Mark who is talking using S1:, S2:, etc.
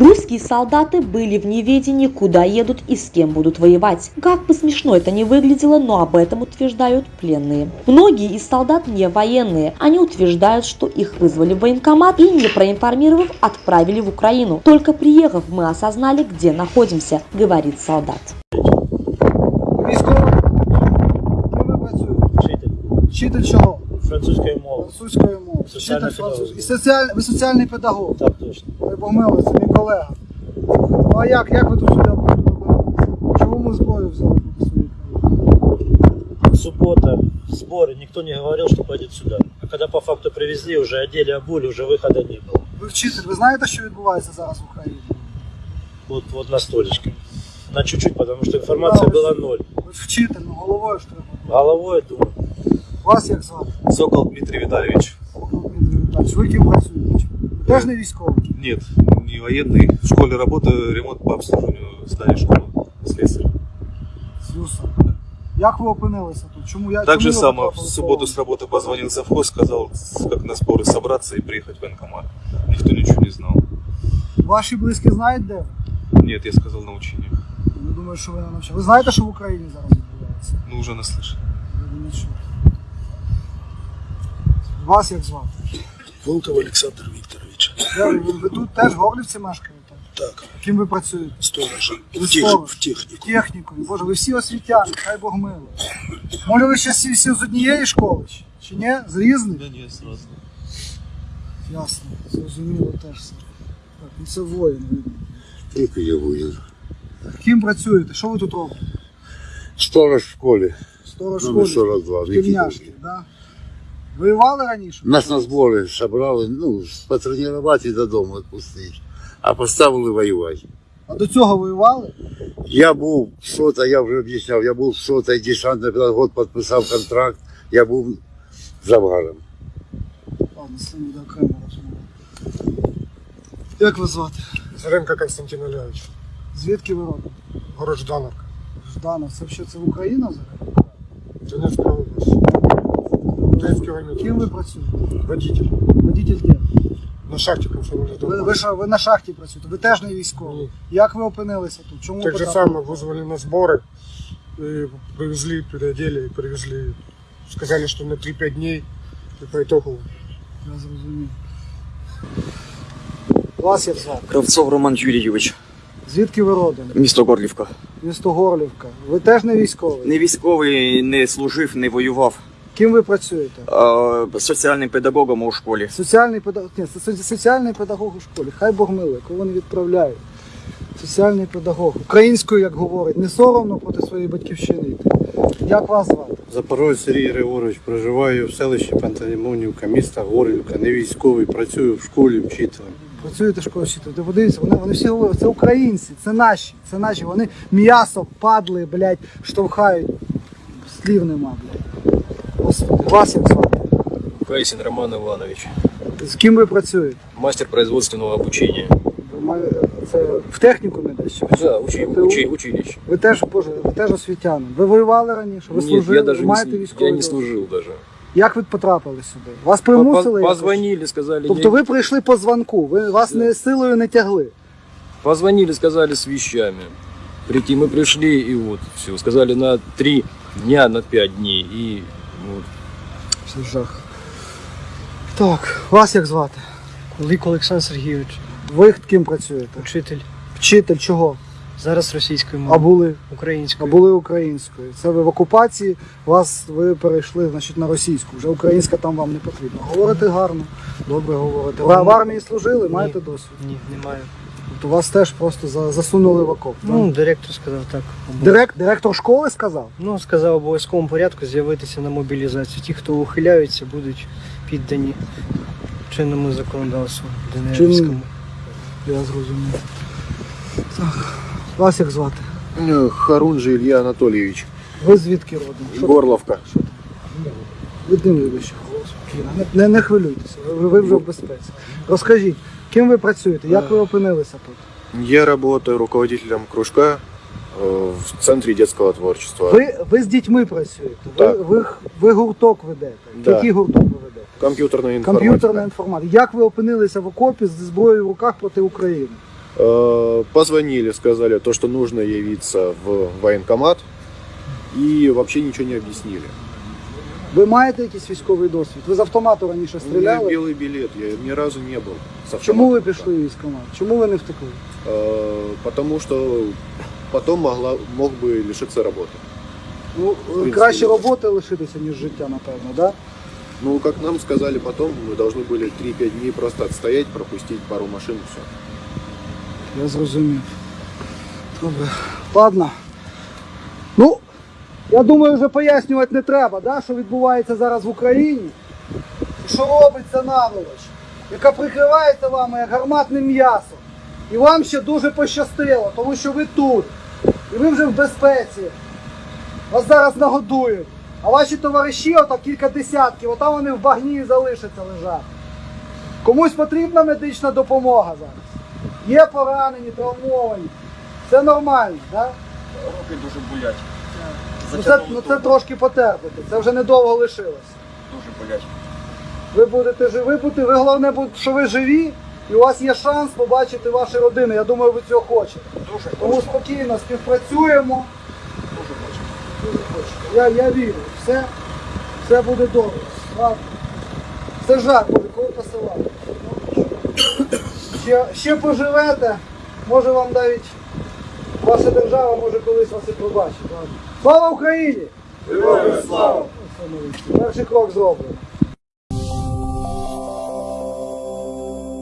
S1: Русские солдаты были в неведении, куда едут и с кем будут воевать. Как бы смешно это ни выглядело, но об этом утверждают пленные. Многие из солдат не военные. Они утверждают, что их вызвали в военкомат и, не проинформировав, отправили в Украину. Только приехав, мы осознали, где находимся, говорит солдат.
S2: Військовий?
S3: Вчитель
S2: Вчитель чого?
S3: французької мови.
S2: Французької мови.
S3: Соціальна
S2: Вчитель французької. І
S3: педагогіка.
S2: соціаль... ви соціальний педагог.
S3: Так точно.
S2: Ви помили, це мій колега. Ну а як? Як ви тут сюди добралися? Чому ми зброю взяли проти своїх?
S3: Суббота, сборы, никто не говорил, что пойдет сюда. А когда по факту привезли, уже одели, обули, уже выхода не было.
S2: Ви вчитель, ви знаєте, що відбувається зараз в Україні?
S3: Вот, вот на столечке. На чуть-чуть, потому что информация
S2: Да,
S3: была ноль.
S2: Ви ж вчитель, ну головою ж треба.
S3: Головой думаю,
S2: Вас як звати?
S4: Сокол Дмитрий Витальевич.
S2: Ну, Дмитрий Віталійович, Ви ким працюєте? Ви Теж не військовий?
S4: Нет, не военный. В школе работаю, ремонт по обслуживанию здания школы. Слесарь.
S2: Слюсар. Як ви опинилися тут? Чому я
S4: Так же
S2: чому ви
S4: само в
S2: потрапили
S4: субботу с
S2: в
S4: работы позвонил совхоз, сказал, как на споры собраться и приехать в военкомат. Никто ничего не знал.
S2: Ваші близькі знають де ви?
S4: Нет, я сказал на учениях.
S2: Я думаю, що ви не навчали. Ви знаєте, що в Україні зараз відбувається?
S4: Ну, уже наслышан.
S2: Ви не чули. Вас як звати?
S5: Волков Олександр Вікторович.
S2: Ви? Тут теж в Горлівці мешкаєте?
S5: Так,
S2: Ким ви працюєте?
S5: сторожа. В, тех, в техніку.
S2: Технікою. Боже, ви всі освітяни, хай Бог мило. Може ви ще всі, всі з однієї школи? Чи ні? З різних?
S4: Да нет, сразу.
S2: Ясно, зрозуміло теж все. Так, ну це воїн видно.
S6: Тільки я воїн.
S2: Ким працюєте? Що ви тут робите?
S6: Сторож в школі.
S2: Сторож
S6: Номер
S2: школи?
S6: 42.
S2: Шкільняшки, да? Воювали раніше?
S6: Нас на збори собрали, ну, потренувати і додому відпустити. А поставили воювати.
S2: А до цього воювали?
S6: Я був в сота, я вже об'ясняв, я був в сота, десантний педагог, підписав контракт, я був завгаром.
S2: Ладно, з цим буде окремо розмова. Як вас звати?
S7: Заренко Константин Олегович,
S2: Звідки ви родом?
S7: город Ждановка,
S2: Жданов, це взагалі це Україна взагалі?
S7: Донецкая область. Донецкий километр.
S2: Ким ви працюєте?
S7: Водитель.
S2: Водитель де?
S7: На шахте комсомольной
S2: Ви, ви, що, ви на шахті працюєте, ви теж не військовий.
S7: Ні.
S2: Як ви опинилися тут? Чому
S7: Так же
S2: потрапили?
S7: самое вызвали на сборы, и привезли, переодели и привезли. Сказали, что на 3-5 дней, и по итогу
S2: Я зрозумів. Вас як звати?
S8: Кравцов Роман Юрійович,
S2: Звідки ви родом?
S8: місто Горлівка.
S2: Місто Горлівка. Ви теж не військовий?
S8: Не військовий, не служив, не воював.
S2: Ким ви працюєте?
S8: А, соціальним педагогом у школі.
S2: Соціальний педагог. Ні, со- соціальний педагог у школі. Хай Бог милує, кого не відправляють. Соціальний педагог. Українською, як говорить, не соромно проти своєї батьківщини йти. Як вас звати?
S9: Запорожець Сергій Григорович, проживаю в селищі Пантелеймонівка, міста Горлівка, не військовий, працюю в школі вчителем.
S2: Працюєте в школі вчителем. Ти подивіться, вони, вони всі говорять, це українці, це наші, це наші. Вони м'ясо, падли, блядь, штовхають. Слів нема, блядь. Господи, вас як звати?
S10: Кайсин Роман Иванович,
S2: З ким ви працюєте?
S10: мастер производственного обучения.
S2: Це в техніку не десь? чи?
S10: Да, учи,
S2: Це
S10: учи, училище.
S2: Ви теж, боже, ви теж освітянин. Ви воювали раніше? Ви
S10: Нет,
S2: служили?
S10: я даже не,
S2: маєте військовий
S10: я не
S2: досвід?
S10: служил даже.
S2: Як ви потрапили сюди? Вас
S10: По-
S2: примусили? якось?
S10: Позвонили, сказали,
S2: Тобто ви прийшли по дзвонку, ви вас не силою не тягли.
S10: позвонили, сказали с вещами. Прийти, мы пришли и вот все. Сказали на три дня, на пять дней. И вот.
S2: Це жах. Так, вас як звати?
S11: Лик Олександр Сергійович,
S2: Ви ким працюєте?
S11: учитель.
S2: Вчитель чого?
S11: Зараз російською мовою.
S2: А були? А були українською. Це ви в окупації, вас ви перейшли значить, на російську. Вже українська там вам не потрібна. Говорите гарно, добре говорите. Ви в армії служили, маєте досвід.
S11: Ні, немає.
S2: Тобто вас теж просто за- засунули в окоп. так?
S11: Ну, директор сказав так.
S2: Директ, директор школи сказав?
S11: Ну, сказав в обов'язковому порядку з'явитися на мобілізацію. Ті, хто ухиляються, будуть піддані чинному законодавству ДНРівському.
S2: Я зрозумів. Так. Вас як звати?
S9: Харунжий Ілля Анатолійович.
S2: Ви звідки родом? Що
S9: Горловка.
S2: Відними вище голос. Не, не, не хвилюйтеся, ви, ви вже в безпеці. Розкажіть, ким ви працюєте? Як ви опинилися тут?
S9: Я работаю руководителем кружка э, в Центре детского творчества.
S2: Ви, ви з дітьми працюєте, ви,
S9: Так.
S2: ви, ви гурток ведете.
S9: Да.
S2: Який гурток ви ведете?
S9: Компьютерная информатика.
S2: Комп'ютерна інформатика. Як ви опинилися в окопі з зброєю в руках проти України?
S12: Э, Позвонили, сказали то, что нужно явиться в военкомат. И вообще ничего не объяснили.
S2: Ви маєте якийсь військовий досвід? Ви з автомату раніше
S12: У меня
S2: стріляли?
S12: белый билет, я ни разу не был. с
S2: Чому ви
S12: автоматом.
S2: пішли в військкомат? Чому ви не втекли?
S12: Э, Потому что потом могла, мог бы лишиться работы.
S2: Ну,
S12: принципі,
S2: краще
S12: ні.
S2: роботи лишитися, ніж життя, напевно, да?
S12: Ну, как нам сказали потом, мы должны были 3-5 дней просто отстоять, пропустить пару машин и все.
S2: Я зрозумів. Добре. Ладно. Ну, я думаю, вже пояснювати не треба, да, що відбувається зараз в Україні. Що робиться наволоч, яка прикривається вами як гарматне м'ясо. І вам ще дуже пощастило, тому що ви тут. І ви вже в безпеці. Вас зараз нагодують. А ваші товариші, ото кілька десятків, отам вони в багні залишаться лежати. Комусь потрібна медична допомога зараз. Є поранені, травмовані. Все нормально, так?
S8: Руки дуже болять.
S2: Ну це, ну це трошки потерпите, це вже недовго лишилось.
S8: Дуже болять.
S2: Ви будете живі, будете, ви головне, що ви живі, і у вас є шанс побачити ваші родини. Я думаю, ви цього хочете.
S8: Дуже
S2: Тому спокійно співпрацюємо.
S8: Дуже хочу.
S2: Дуже хочете. Я, я вірю, все, все буде добре. Ладно. Це жах буде, коли посилати. Ще, ще поживете, може вам навіть ваша держава може колись вас і пробачить. Слава Україні! Героям слава! Перший крок зроблено.